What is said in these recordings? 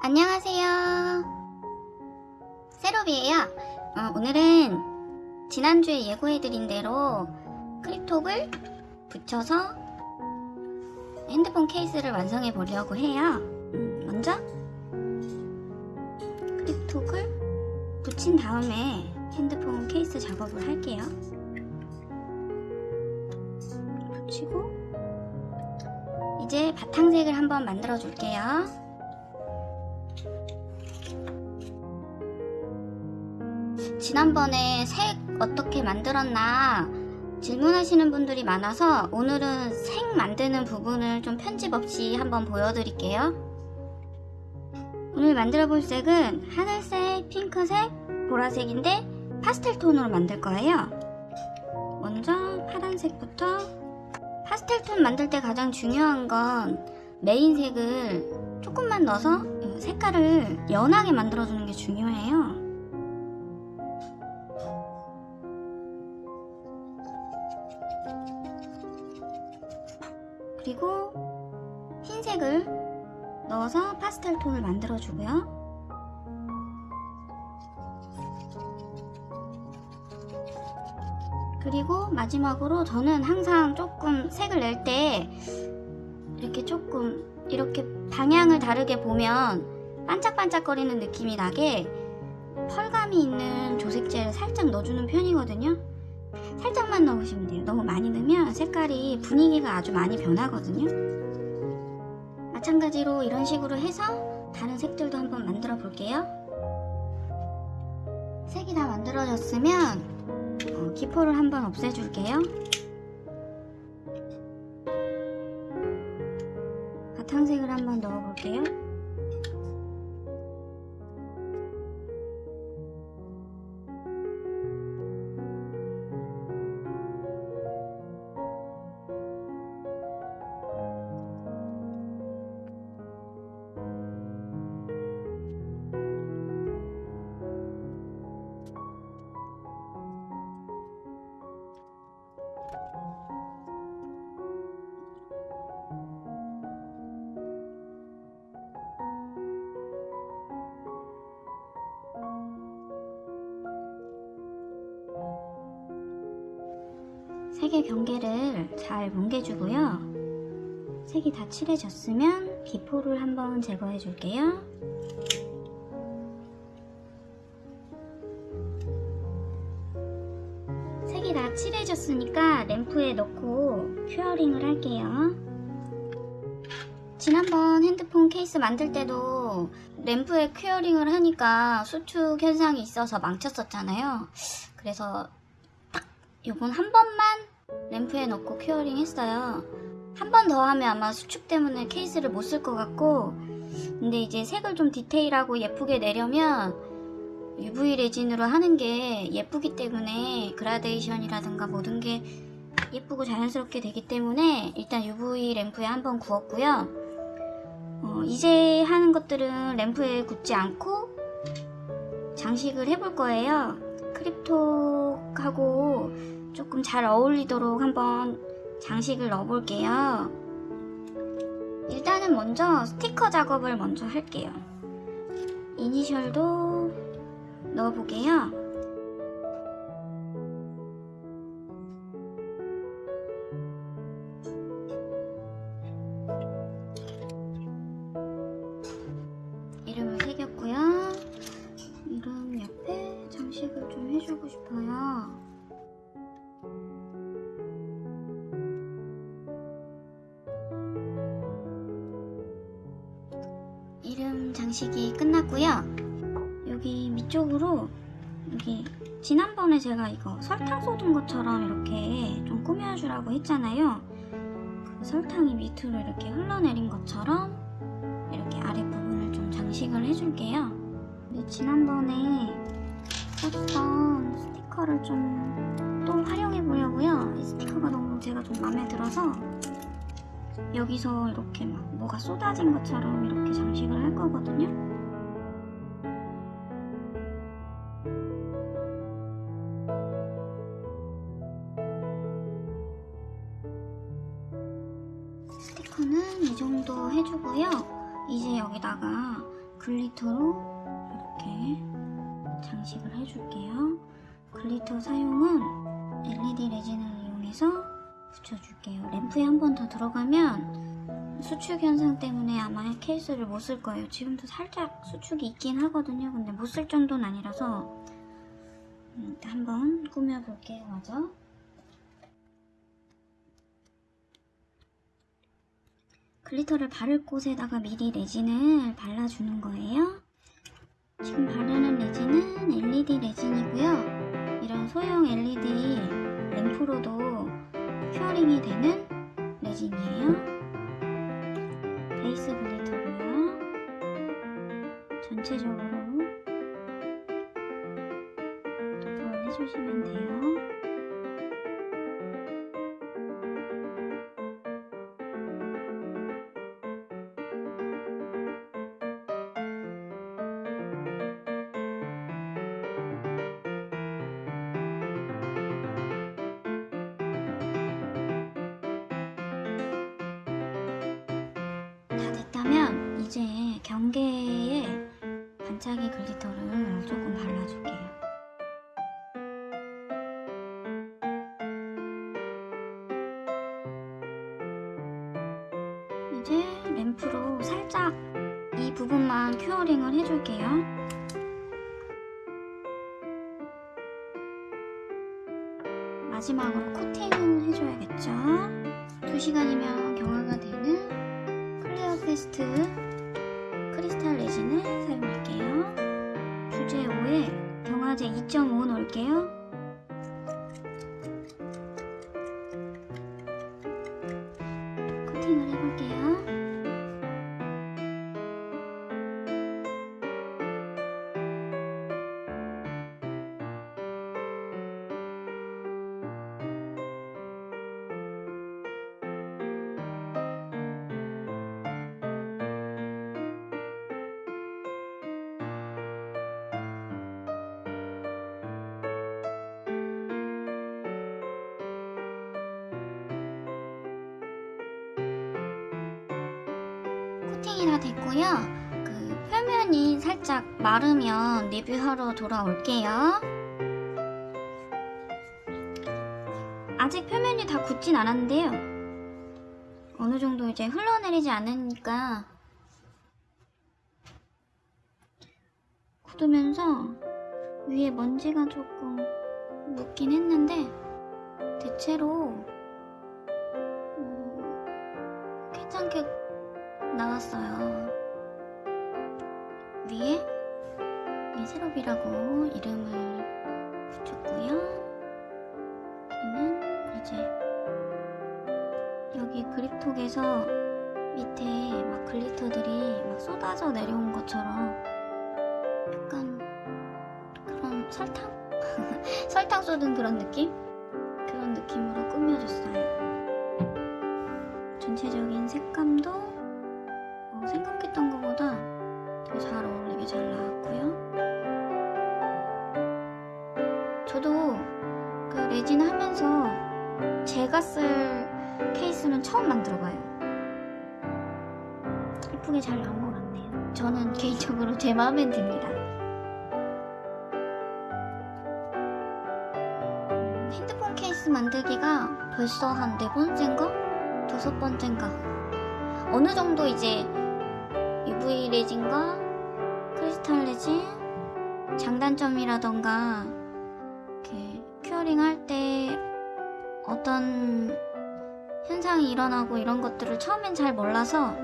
안녕하세요. 세로비에요. 어, 오늘은 지난주에 예고해드린 대로 크립톡을 붙여서 핸드폰 케이스를 완성해 보려고 해요. 음, 먼저 크립톡을 붙인 다음에 핸드폰 케이스 작업을 할게요. 붙이고 이제 바탕색을 한번 만들어 줄게요. 지난번에 색 어떻게 만들었나 질문하시는 분들이 많아서 오늘은 색 만드는 부분을 좀 편집 없이 한번 보여드릴게요. 오늘 만들어 볼 색은 하늘색, 핑크색, 보라색인데 파스텔 톤으로 만들 거예요. 먼저 파란색부터 파스텔 톤 만들 때 가장 중요한 건 메인 색을 조금만 넣어서 색깔을 연하게 만들어주는 게 중요해요. 그리고 흰색을 넣어서 파스텔 톤을 만들어주고요. 그리고 마지막으로 저는 항상 조금 색을 낼 때 이렇게 조금 이렇게 방향을 다르게 보면 반짝반짝거리는 느낌이 나게 펄감이 있는 조색제를 살짝 넣어주는 편이거든요. 살짝만 넣으시면 돼요. 너무 많이 넣으면 색깔이 분위기가 아주 많이 변하거든요. 마찬가지로 이런 식으로 해서 다른 색들도 한번 만들어 볼게요. 색이 다 만들어졌으면 어, 기포를 한번 없애줄게요. 바탕색을 한번 넣어볼게요. 색의 경계를 잘 뭉개주고요. 색이 다 칠해졌으면 기포를 한번 제거해 줄게요. 색이 다 칠해졌으니까 램프에 넣고 curing을 할게요. 지난번 핸드폰 케이스 만들 때도 램프에 curing을 하니까 수축 현상이 있어서 망쳤었잖아요. 그래서 요건 한 번만 램프에 넣고 curing 했어요. 한 번 더 하면 아마 수축 때문에 케이스를 못 쓸 것 같고 근데 이제 색을 좀 디테일하고 예쁘게 내려면 UV 레진으로 하는 게 예쁘기 때문에 그라데이션이라든가 모든 게 예쁘고 자연스럽게 되기 때문에 일단 UV 램프에 한번 구웠고요. 어, 이제 하는 것들은 램프에 굽지 않고 장식을 해볼 거예요. 크립 톡하고 조금 잘 어울리도록 한번 장식을 넣어볼게요. 일단은 먼저 스티커 작업을 먼저 할게요. 이니셜도 넣어보게요. 해주고 싶어요. 이름 장식이 끝났고요. 여기 밑쪽으로 여기 지난번에 제가 이거 설탕 쏟은 것처럼 이렇게 좀 꾸며주라고 했잖아요. 그 설탕이 밑으로 이렇게 흘러내린 것처럼 이렇게 아랫부분을 좀 장식을 해줄게요. 근데 지난번에 썼던 스티커를 좀 또 활용해 보려고요. 이 스티커가 너무 제가 좀 마음에 들어서 여기서 이렇게 막 뭐가 쏟아진 것처럼 이렇게 장식을 할 거거든요. 스티커는 이 정도 해주고요. 이제 여기다가 glitter로 이렇게 해줄게요. glitter 사용은 LED 레진을 이용해서 붙여줄게요. 램프에 한 번 더 들어가면 수축 현상 때문에 아마 케이스를 못 쓸 거예요. 지금도 살짝 수축이 있긴 하거든요. 근데 못 쓸 정도는 아니라서 음, 한번 꾸며볼게요. 먼저. glitter를 바를 곳에다가 미리 레진을 발라주는 거예요. 지금 바르는 레진은 LED 레진이고요. 이런 소형 LED 램프로도 curing이 되는 레진이에요. 베이스 glitter고요. 전체적으로 도포를 해주시면 돼요. 경계에 반짝이 glitter를 조금 발라줄게요. 이제 램프로 살짝 이 부분만 curing을 해줄게요. 마지막으로 코팅을 해줘야겠죠. 2시간이면 경화가 되는 클레어 페스트 크리스탈 레진을 사용할게요. 주제 5에 경화제 2.5 넣을게요. 코팅이 다 됐고요. 그 표면이 살짝 마르면 리뷰하러 돌아올게요. 아직 표면이 다 굳진 않았는데요. 어느 정도 이제 흘러내리지 않으니까 굳으면서 위에 먼지가 조금 묻긴 했는데 대체로 음, 괜찮게 나왔어요. 위에 미세롭이라고 이름을 붙였고요. 여기는 이제 여기 그립톡에서 밑에 막 글리터들이 막 쏟아져 내려온 것처럼 약간 그런 설탕? 설탕 쏟은 그런 느낌? 그런 느낌으로 꾸며줬어요. 전체적인 색 쓸 케이스는 처음 만들어봐요. 이쁘게 잘 나온 것 같네요. 저는 개인적으로 제 마음엔 듭니다. 음, 핸드폰 케이스 만들기가 벌써 한 네 번째인가? 다섯 번째인가? 어느 정도 이제 UV 레진과 크리스탈 레진 장단점이라던가 이렇게 curing 할때 어떤 현상이 일어나고 이런 것들을 처음엔 잘 몰라서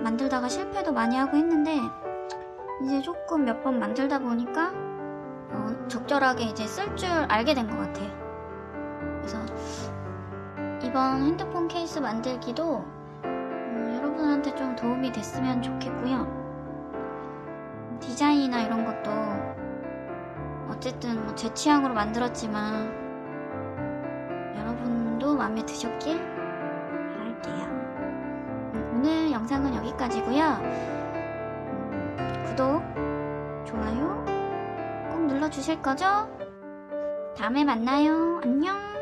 만들다가 실패도 많이 하고 했는데 이제 조금 몇 번 만들다 보니까 어, 적절하게 이제 쓸 줄 알게 된 것 같아요. 그래서 이번 핸드폰 케이스 만들기도 음, 여러분한테 좀 도움이 됐으면 좋겠고요. 디자인이나 이런 것도 어쨌든 뭐 제 취향으로 만들었지만 여러분도 마음에 드셨길 바랄게요. 음, 오늘 영상은 여기까지고요. 음, 구독, 좋아요 꼭 눌러주실 거죠? 다음에 만나요. 안녕.